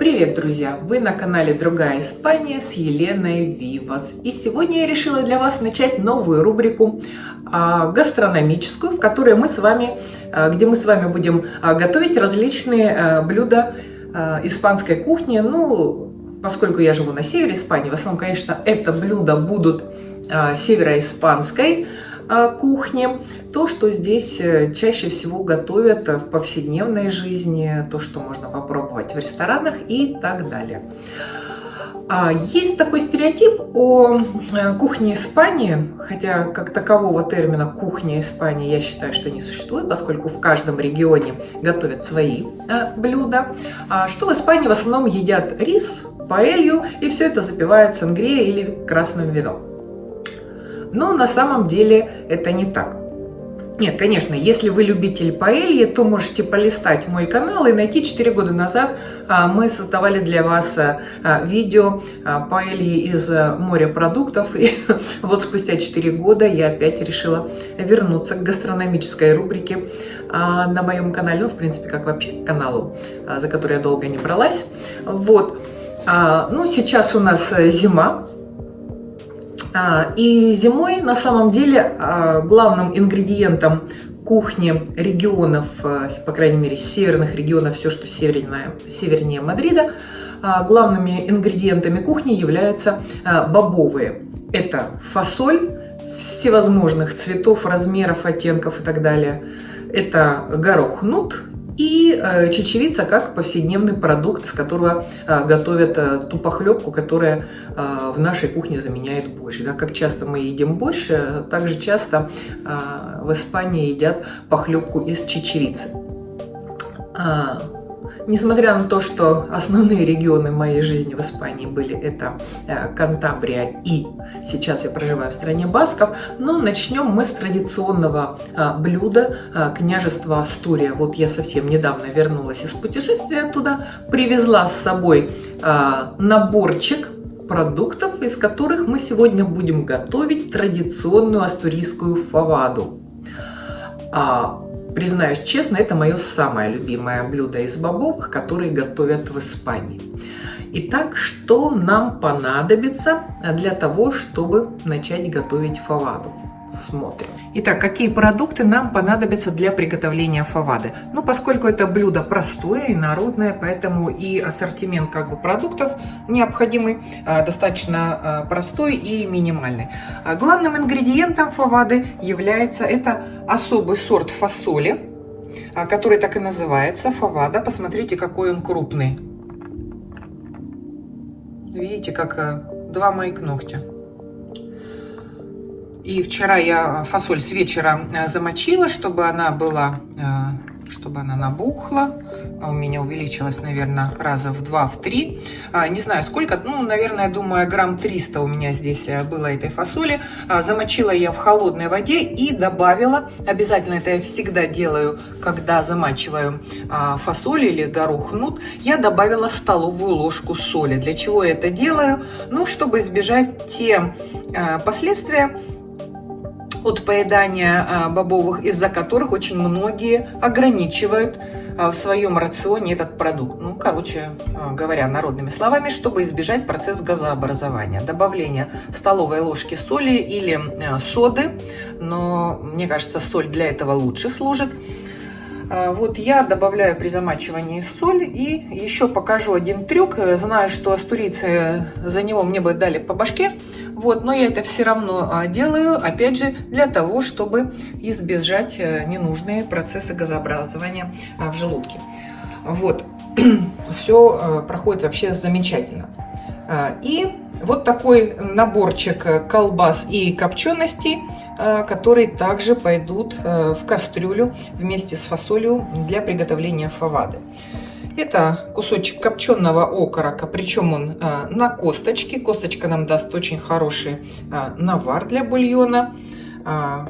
Привет, друзья! Вы на канале Другая Испания с Еленой Вивас. И сегодня я решила для вас начать новую рубрику а, гастрономическую, в которой мы с вами, а, где мы с вами будем а, готовить различные блюда испанской кухни. Ну, поскольку я живу на севере Испании, в основном, конечно, это блюда будут североиспанской кухни, то, что здесь э, чаще всего готовят в повседневной жизни, то, что можно попробовать в ресторанах и так далее. А есть такой стереотип о э, кухне Испании, хотя как такового термина «кухня Испании» я считаю, что не существует, поскольку в каждом регионе готовят свои э, блюда, а что в Испании в основном едят рис, паэлью, и все это запивают сангрией или красным вином. Но на самом деле это не так. Нет, конечно, если вы любитель паэльи, то можете полистать мой канал и найти 4 года назад а, мы создавали для вас а, а, видео паэльи из морепродуктов. И вот спустя 4 года я опять решила вернуться к гастрономической рубрике на моем канале. Ну, в принципе, как вообще каналу, за который я долго не бралась. Вот. Ну, сейчас у нас зима, и зимой на самом деле а, главным ингредиентом кухни регионов, а, по крайней мере северных регионов, все, что севернее, севернее Мадрида, главными ингредиентами кухни являются бобовые. Это фасоль всевозможных цветов, размеров, оттенков и так далее. Это горох нут, и э, чечевица как повседневный продукт, с которого э, готовят э, ту похлебку, которая в нашей кухне заменяет борщ. Да? Как часто мы едим борщ, так же часто в Испании едят похлебку из чечевицы. А, Несмотря на то, что основные регионы моей жизни в Испании были это э, Кантабрия и сейчас я проживаю в стране Басков, но начнем мы с традиционного э, блюда э, княжества Астурия. Вот я совсем недавно вернулась из путешествия туда, привезла с собой наборчик продуктов, из которых мы сегодня будем готовить традиционную астурийскую фаваду. Признаюсь честно, это мое самое любимое блюдо из бобовых, которые готовят в Испании. Итак, что нам понадобится для того, чтобы начать готовить фаваду? Смотрим. Итак, какие продукты нам понадобятся для приготовления фавады? Ну, поскольку это блюдо простое и народное, поэтому и ассортимент как бы продуктов необходимый а, достаточно а, простой и минимальный. А главным ингредиентом фавады является это особый сорт фасоли, который так и называется фавада. Посмотрите, какой он крупный. Видите, как два моих ногтя. И вчера я фасоль с вечера э, замочила, чтобы она была, э, чтобы она набухла. У меня увеличилась, наверное, раза в два, в три. А, не знаю сколько, ну, наверное, думаю, грамм 300 у меня здесь э, было этой фасоли. А, замочила я в холодной воде и добавила, обязательно это я всегда делаю, когда замачиваю а, фасоль или горох нут, я добавила столовую ложку соли. Для чего я это делаю? Ну, чтобы избежать те последствия, от поедания а, бобовых, из-за которых очень многие ограничивают а, в своем рационе этот продукт. Ну, короче а, говоря, народными словами, чтобы избежать процесс газообразования. Добавление столовой ложки соли или соды, но мне кажется, соль для этого лучше служит. А, вот я добавляю при замачивании соль и еще покажу один трюк. Знаю, что астурийцы за него мне бы дали по башке, вот, но я это все равно а, делаю, опять же, для того, чтобы избежать э, ненужные процессы газообразования а, в желудке. Вот, все э, проходит вообще замечательно. И вот такой наборчик колбас и копченостей, э, которые также пойдут э, в кастрюлю вместе с фасолью для приготовления фавады. Это кусочек копченого окорока, причем он э, на косточке. Косточка нам даст очень хороший навар для бульона.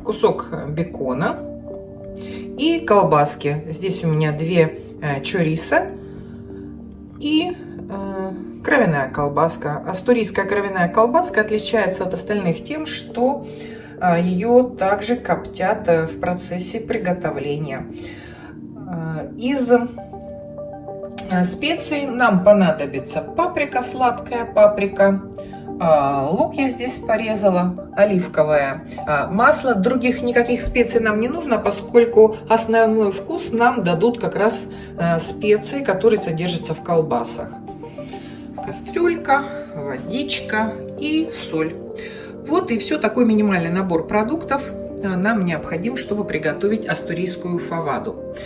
Кусок бекона и колбаски. Здесь у меня две чориса и Кровяная колбаска. Астурийская кровяная колбаска отличается от остальных тем, что а, ее также коптят э, в процессе приготовления. А, из специй нам понадобится паприка, сладкая паприка, а, лук я здесь порезала, оливковое масло. Других никаких специй нам не нужно, поскольку основной вкус нам дадут как раз а, специи, которые содержатся в колбасах. Кастрюлька, водичка и соль. Вот и все, такой минимальный набор продуктов нам необходим, чтобы приготовить астурийскую фаваду.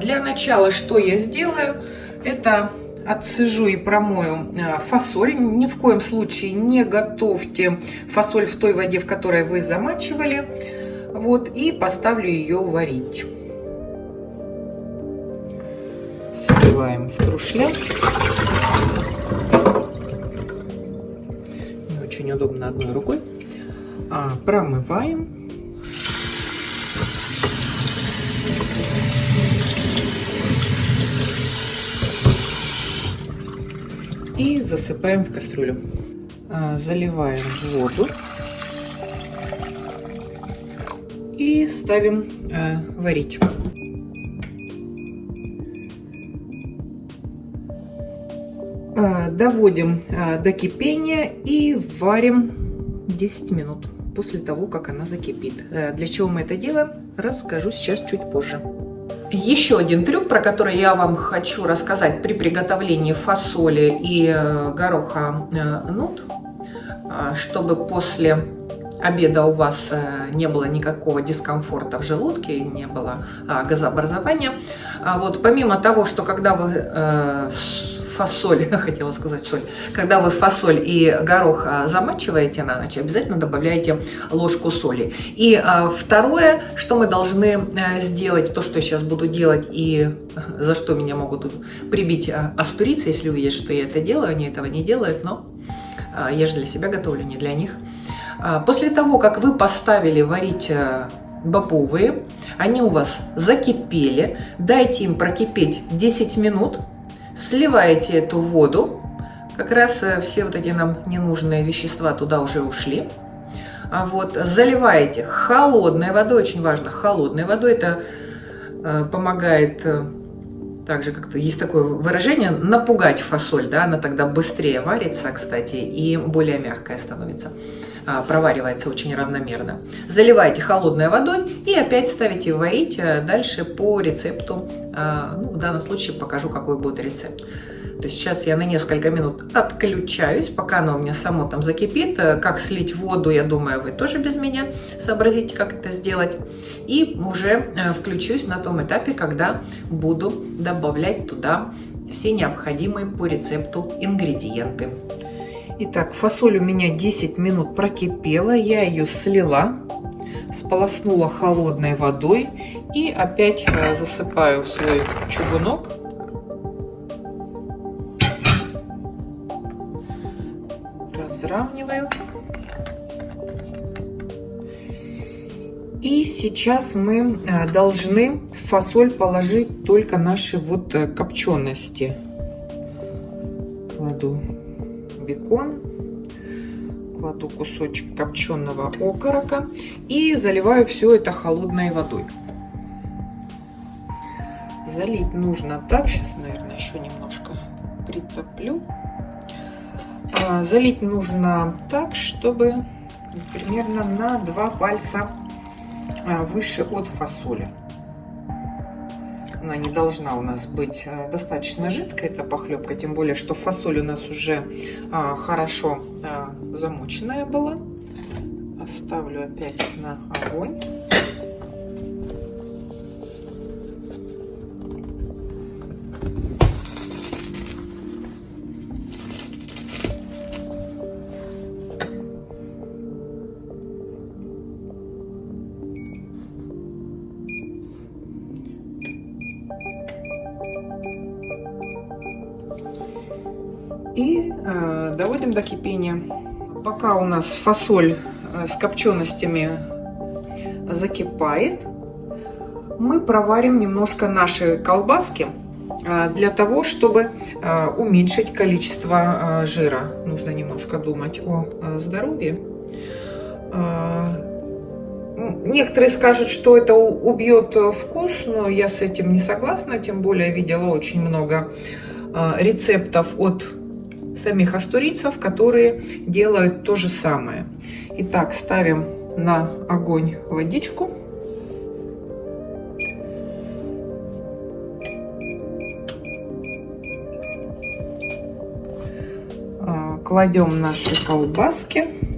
Для начала что я сделаю? Это отсыжу и промою а, фасоль. Ни в коем случае не готовьте фасоль в той воде, в которой вы замачивали. Вот, и поставлю ее варить. Сливаем в трушляк. Очень удобно одной рукой. А, промываем. и засыпаем в кастрюлю. А, заливаем воду и ставим а, варить. Доводим до кипения и варим 10 минут после того, как она закипит. Для чего мы это делаем, расскажу сейчас чуть позже. Еще один трюк, про который я вам хочу рассказать при приготовлении фасоли и э, гороха э, нут, э, чтобы после обеда у вас не было никакого дискомфорта в желудке, не было газообразования. А вот помимо того, что когда вы фасоль, хотела сказать соль, когда вы фасоль и горох а, замачиваете на ночь, обязательно добавляйте ложку соли. И а, второе, что мы должны э, сделать, то, что я сейчас буду делать и за что меня могут прибить а, астурицы, если увидят, что я это делаю, они этого не делают, но я же для себя готовлю, не для них. После того, как вы поставили варить бобовые, они у вас закипели, дайте им прокипеть 10 минут, Сливаете эту воду. Как раз э, все вот эти нам ненужные вещества туда уже ушли. А вот заливаете холодной водой, очень важно, холодной водой. Это э, помогает, э, также как-то есть такое выражение, напугать фасоль, да, она тогда быстрее варится, кстати, и более мягкая становится. А, проваривается очень равномерно. Заливайте холодной водой и опять ставите варить э, дальше по рецепту. А, ну, в данном случае покажу, какой будет рецепт. То есть сейчас я на несколько минут отключаюсь, пока оно у меня само там закипит. Э, как слить воду, я думаю, вы тоже без меня сообразите, как это сделать. И уже э, включусь на том этапе, когда буду добавлять туда все необходимые по рецепту ингредиенты. Итак, фасоль у меня 10 минут прокипела, я ее слила, сполоснула холодной водой и опять э, засыпаю в свой чугунок. Разравниваю. И сейчас мы э, должны в фасоль положить только наши вот э, копчености. Кладу бекон, кладу кусочек копченого окорока и заливаю все это холодной водой. Залить нужно так, сейчас, наверное, еще немножко притоплю. А, залить нужно так, чтобы примерно на два пальца а, выше от фасоли она не должна у нас быть э, достаточно жидкая, эта похлебка, тем более, что фасоль у нас уже а, хорошо а, замоченная была. Оставлю опять на огонь. Кипения. Пока у нас фасоль э, с копченостями закипает, мы проварим немножко наши колбаски э, для того, чтобы э, уменьшить количество жира. Нужно немножко думать о здоровье. Э, Некоторые скажут, что это убьет вкус, но я с этим не согласна. Тем более видела очень много рецептов от самих астурийцев, которые делают то же самое. Итак, ставим на огонь водичку. А, кладем наши колбаски.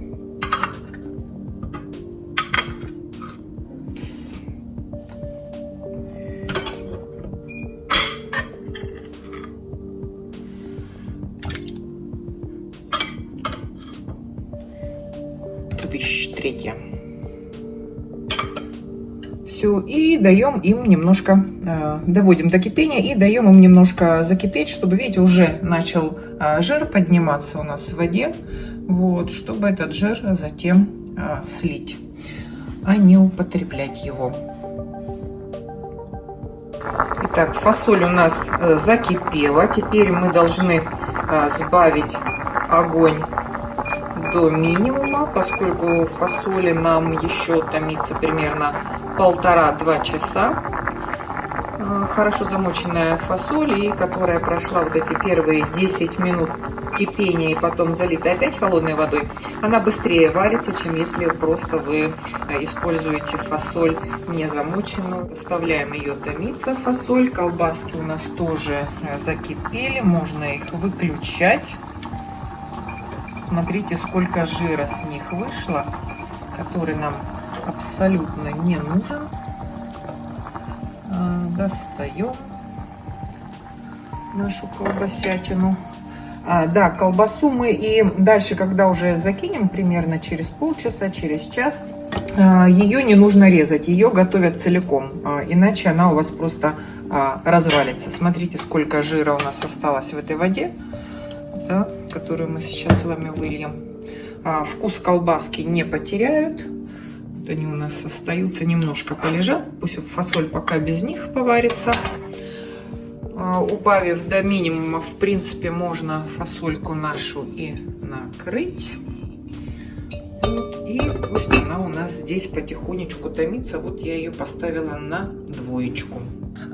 Даем им немножко, э, доводим до кипения и даем им немножко закипеть, чтобы, видите, уже начал э, жир подниматься у нас в воде, вот, чтобы этот жир затем э, слить, а не употреблять его. Итак, фасоль у нас закипела, теперь мы должны сбавить огонь до минимума, поскольку фасоли нам еще томится примерно полтора-два часа. А, хорошо замоченная фасоль, и которая прошла вот эти первые 10 минут кипения и потом залита опять холодной водой, она быстрее варится, чем если просто вы а, используете фасоль не замоченную. Оставляем ее томиться, фасоль. Колбаски у нас тоже а, закипели, можно их выключать. Смотрите, сколько жира с них вышло, который нам абсолютно не нужен. А, достаем нашу колбасятину. А, да, колбасу мы и дальше, когда уже закинем, примерно через полчаса, через час, а, ее не нужно резать, ее готовят целиком, а, иначе она у вас просто развалится. Смотрите, сколько жира у нас осталось в этой воде да, которую мы сейчас с вами выльем. Вкус колбаски не потеряют. Вот они у нас остаются, немножко полежат. Пусть фасоль пока без них поварится. А, убавив до минимума, в принципе, можно фасольку нашу и накрыть. И пусть она у нас здесь потихонечку томится. Вот я ее поставила на двоечку.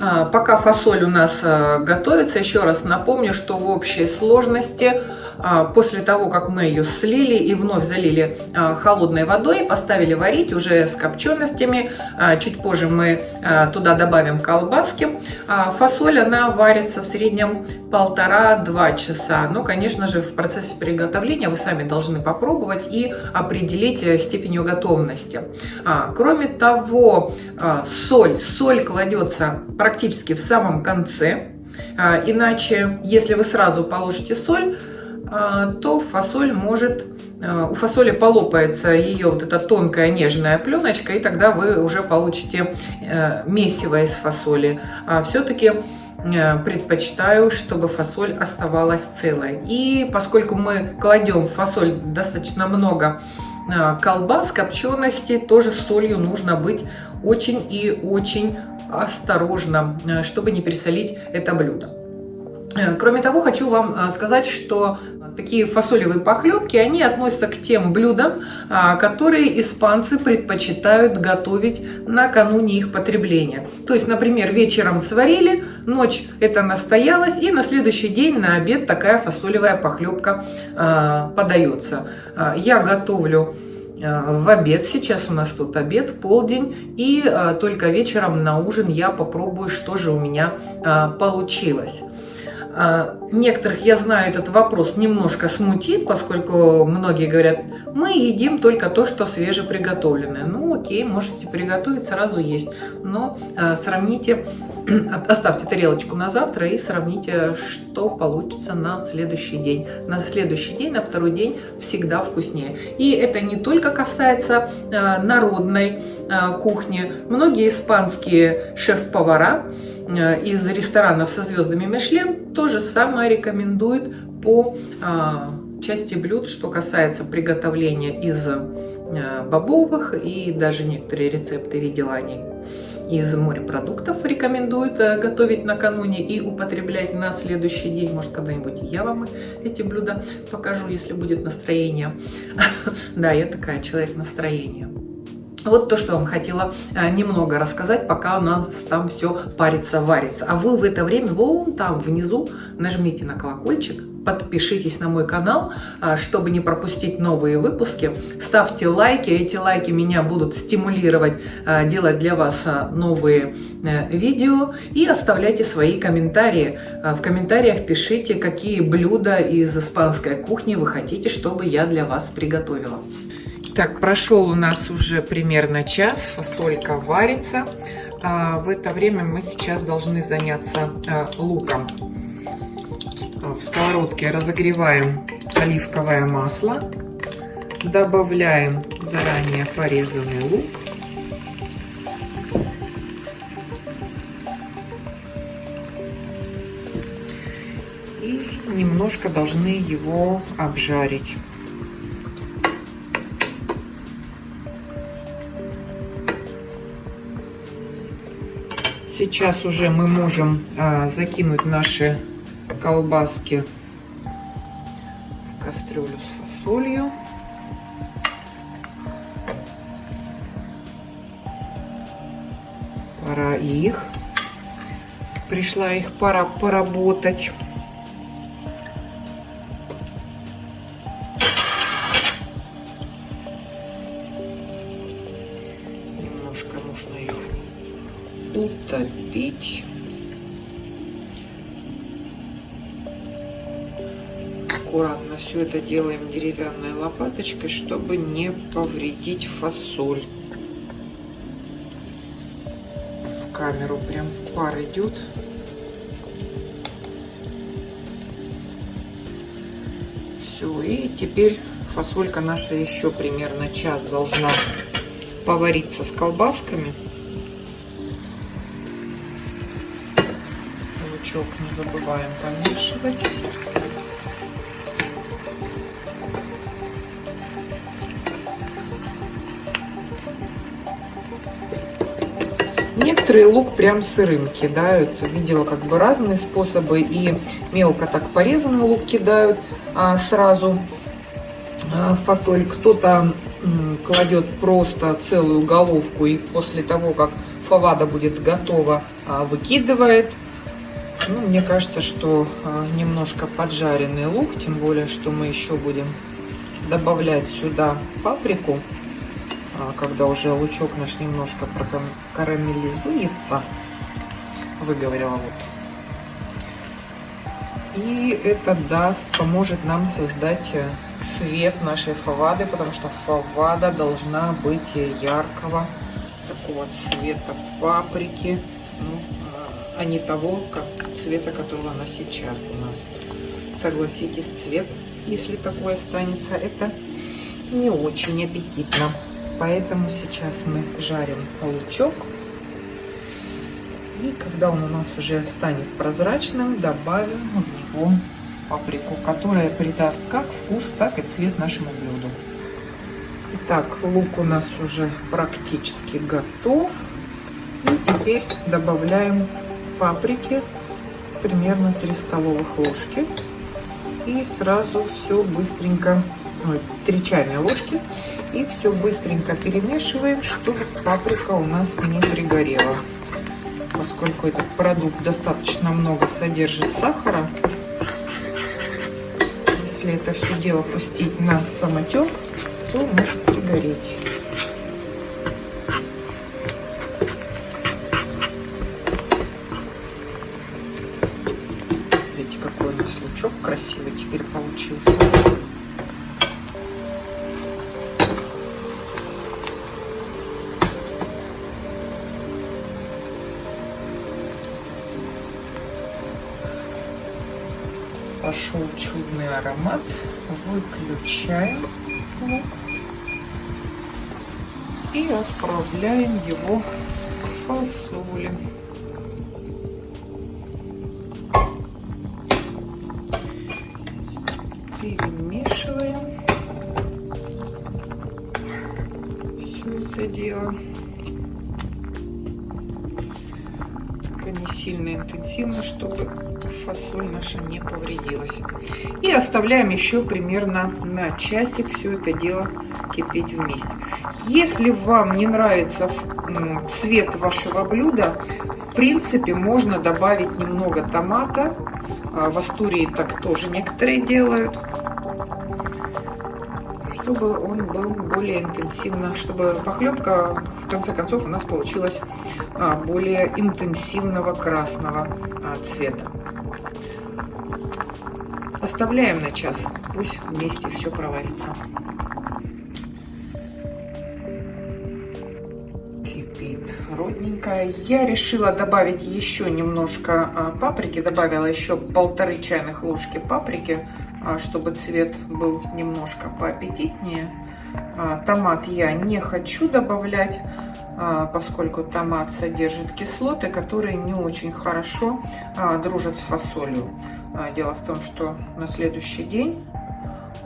А, пока фасоль у нас э, готовится, еще раз напомню, что в общей сложности а, после того, как мы ее слили и вновь залили а, холодной водой, поставили варить уже с копченостями. Чуть позже мы туда добавим колбаски. Фасоль, она варится в среднем полтора-два часа. Но, конечно же, в процессе приготовления вы сами должны попробовать и определить э, степень ее готовности. Кроме того, соль. Соль кладется практически в самом конце. Иначе, если вы сразу положите соль, а, то фасоль может, а, у фасоли полопается ее вот эта тонкая нежная пленочка, и тогда вы уже получите э, месиво из фасоли. А все-таки э, предпочитаю, чтобы фасоль оставалась целой. И поскольку мы кладем в фасоль достаточно много колбас, копчености, тоже с солью нужно быть очень и очень осторожно, чтобы не пересолить это блюдо. Кроме того, хочу вам сказать, что такие фасолевые похлебки, они относятся к тем блюдам, а, которые испанцы предпочитают готовить накануне их потребления. То есть, например, вечером сварили, ночь это настоялось, и на следующий день на обед такая фасолевая похлебка а, подается. А, я готовлю в обед. Сейчас у нас тут обед, полдень. И только вечером на ужин я попробую, что же у меня получилось. А, некоторых, я знаю, этот вопрос немножко смутит, поскольку многие говорят, мы едим только то, что свежеприготовленное. Ну окей, можете приготовить, сразу есть, но а, сравните, оставьте тарелочку на завтра и сравните, что получится на следующий день. На следующий день, на второй день всегда вкуснее. И это не только касается а, народной кухни. Многие испанские шеф-повара Э, из ресторанов со звездами Мишлен то же самое рекомендует по части блюд, что касается приготовления из э, бобовых и даже некоторые рецепты видела они из морепродуктов рекомендуют э, готовить накануне и употреблять на следующий день. Может, когда-нибудь я вам эти блюда покажу, если будет настроение. Да, я такая человек настроения. Вот то, что я вам хотела а, немного рассказать, пока у нас там все парится, варится. А вы в это время вон там внизу нажмите на колокольчик, подпишитесь на мой канал, а, чтобы не пропустить новые выпуски. Ставьте лайки, эти лайки меня будут стимулировать а, делать для вас новые э, видео. И оставляйте свои комментарии. В комментариях пишите, какие блюда из испанской кухни вы хотите, чтобы я для вас приготовила. Так, прошел у нас уже примерно час, фасолька варится. А, в это время мы сейчас должны заняться а, луком. В сковородке разогреваем оливковое масло, добавляем заранее порезанный лук. И немножко должны его обжарить. Сейчас уже мы можем а, закинуть наши колбаски в кастрюлю с фасолью. Пора их. Пришла их пора поработать. утопить. Аккуратно все это делаем деревянной лопаточкой, чтобы не повредить фасоль. В камеру прям пар идет. Все, и теперь фасолька наша еще примерно час должна повариться с колбасками. лучок не забываем помешивать. Некоторые лук прям сырым кидают. Видела как бы разные способы. И мелко так порезанный лук кидают а, сразу а, фасоль. Кто-то кладет просто целую головку и после того, как фавада будет готова, а, выкидывает. Ну, мне кажется, что а, немножко поджаренный лук, тем более, что мы еще будем добавлять сюда паприку, когда уже лучок наш немножко карамелизуется, выговорила вот. И это даст, поможет нам создать э, цвет нашей фавады, потому что фавада должна быть яркого такого цвета паприки. Ну, а не того как, цвета, которого она сейчас у нас. Согласитесь, цвет, если такой останется, это не очень аппетитно. Поэтому сейчас мы жарим лучок. И когда он у нас уже станет прозрачным, добавим в него паприку, которая придаст как вкус, так и цвет нашему блюду. Итак, лук у нас уже практически готов. И теперь добавляем паприки, примерно 3 столовых ложки. И сразу все быстренько, ой, 3 чайные ложки. И все быстренько перемешиваем, чтобы паприка у нас не пригорела. Поскольку этот продукт достаточно много содержит сахара, если это все дело пустить на самотек, то может пригореть. Пошел чудный аромат. Выключаем лук и отправляем его в фасоли. это дело. Только не сильно интенсивно, чтобы фасоль наша не повредилась. Оставляем еще примерно на часик все это дело кипеть вместе. Если вам не нравится цвет вашего блюда, в принципе можно добавить немного томата. А, в Астурии так тоже некоторые делают чтобы он был более интенсивно, чтобы похлебка в конце концов у нас получилась а, более интенсивного красного а, цвета. Оставляем на час, пусть вместе все проварится. Кипит родненькая. Я решила добавить еще немножко а, паприки, добавила еще полторы чайных ложки паприки а, чтобы цвет был немножко поаппетитнее. А, томат я не хочу добавлять, поскольку томат содержит кислоты, которые не очень хорошо дружат с фасолью. Дело в том, что на следующий день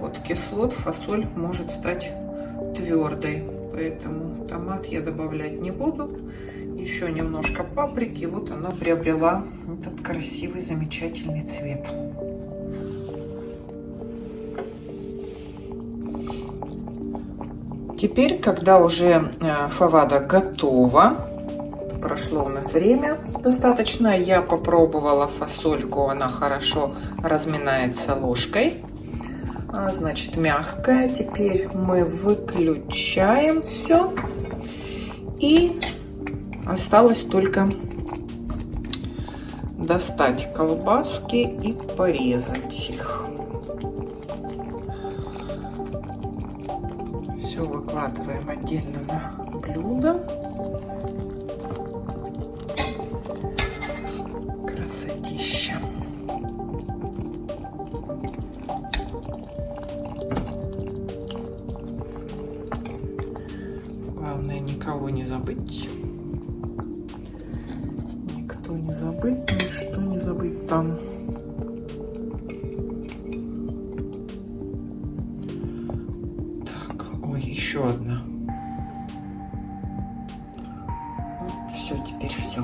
от кислот фасоль может стать твердой. Поэтому томат я добавлять не буду. Еще немножко паприки. Вот она приобрела этот красивый, замечательный цвет. Теперь, когда уже э, фавада готова, прошло у нас время достаточно, я попробовала фасольку, она хорошо разминается ложкой. А, значит, мягкая. Теперь мы выключаем все. И осталось только достать колбаски и порезать их. Выкладываем на еще одна. Все, теперь все.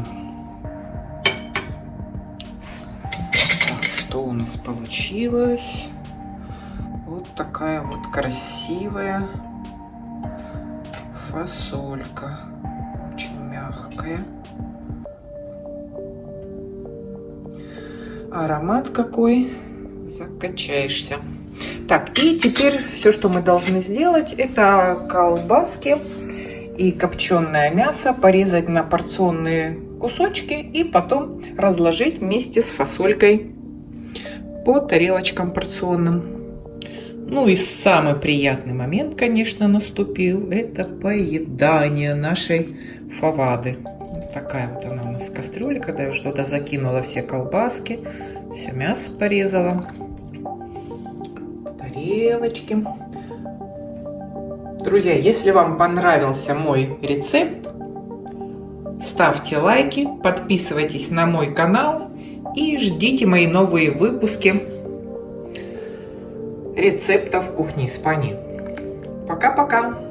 Так, что у нас получилось? Вот такая вот красивая фасолька. Очень мягкая. Аромат какой. Закачаешься. Так, и теперь все, что мы должны сделать, это колбаски и копченое мясо порезать на порционные кусочки и потом разложить вместе с фасолькой по тарелочкам порционным. Ну и самый приятный момент, конечно, наступил. Это поедание нашей фавады. Вот такая вот она у нас кастрюля, когда я туда закинула все колбаски, все мясо порезала тарелочки. Друзья, если вам понравился мой рецепт, ставьте лайки, подписывайтесь на мой канал и ждите мои новые выпуски рецептов кухни Испании. Пока-пока!